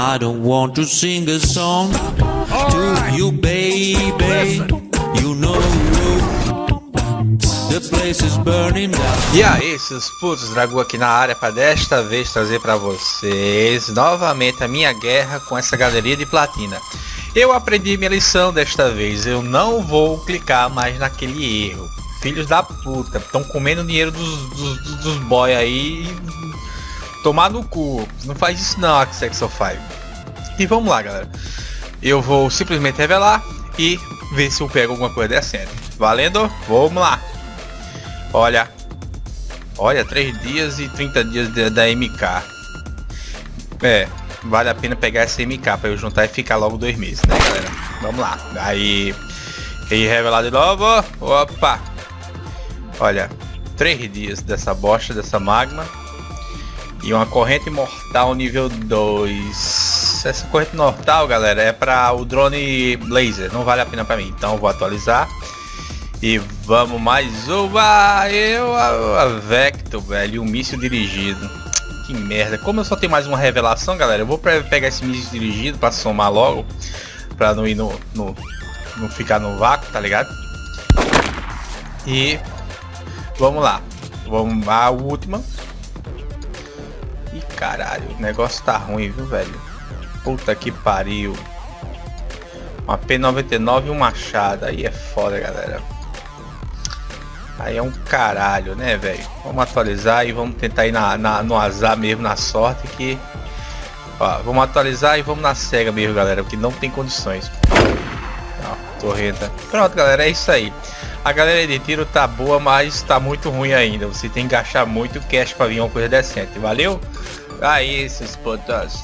I don't want to sing a song to you, baby. You know the place is burning down. E aí, seus putos, Dragu aqui na área para desta vez trazer para vocês novamente a minha guerra com essa galeria de platina. Eu aprendi minha lição desta vez, eu não vou clicar mais naquele erro. Filhos da puta, estão comendo dinheiro dos, dos, dos boy aí tomar no cu. Não faz isso não, Axexo 5. E vamos lá, galera. Eu vou simplesmente revelar e ver se eu pego alguma coisa decente. Valendo? Vamos lá. Olha. Olha, 3 dias e 30 dias de, da MK. É, vale a pena pegar essa MK para eu juntar e ficar logo dois meses, né, galera? Vamos lá. Aí, e revelar de novo. Opa. Olha, 3 dias dessa bosta, dessa magma. E uma corrente mortal nível 2. Essa corrente mortal, galera, é para o drone laser. Não vale a pena para mim. Então vou atualizar. E vamos mais uma. Eu, a, a Vector, velho. Um míssil dirigido. Que merda. Como eu só tenho mais uma revelação, galera, eu vou pegar esse míssil dirigido para somar logo. Para não ir no, no. Não ficar no vácuo, tá ligado? E. Vamos lá. Vamos a última. Caralho, o negócio tá ruim, viu, velho? Puta que pariu. Uma P99 e um machado. Aí é foda, galera. Aí é um caralho, né, velho? Vamos atualizar e vamos tentar ir na, na, no azar mesmo, na sorte que... Ó, vamos atualizar e vamos na cega mesmo, galera, porque não tem condições. Ó, torreta. Pronto, galera, é isso aí. A galera de tiro tá boa, mas tá muito ruim ainda. Você tem que gastar muito cash para vir uma coisa decente. Valeu? Aí, esses putas.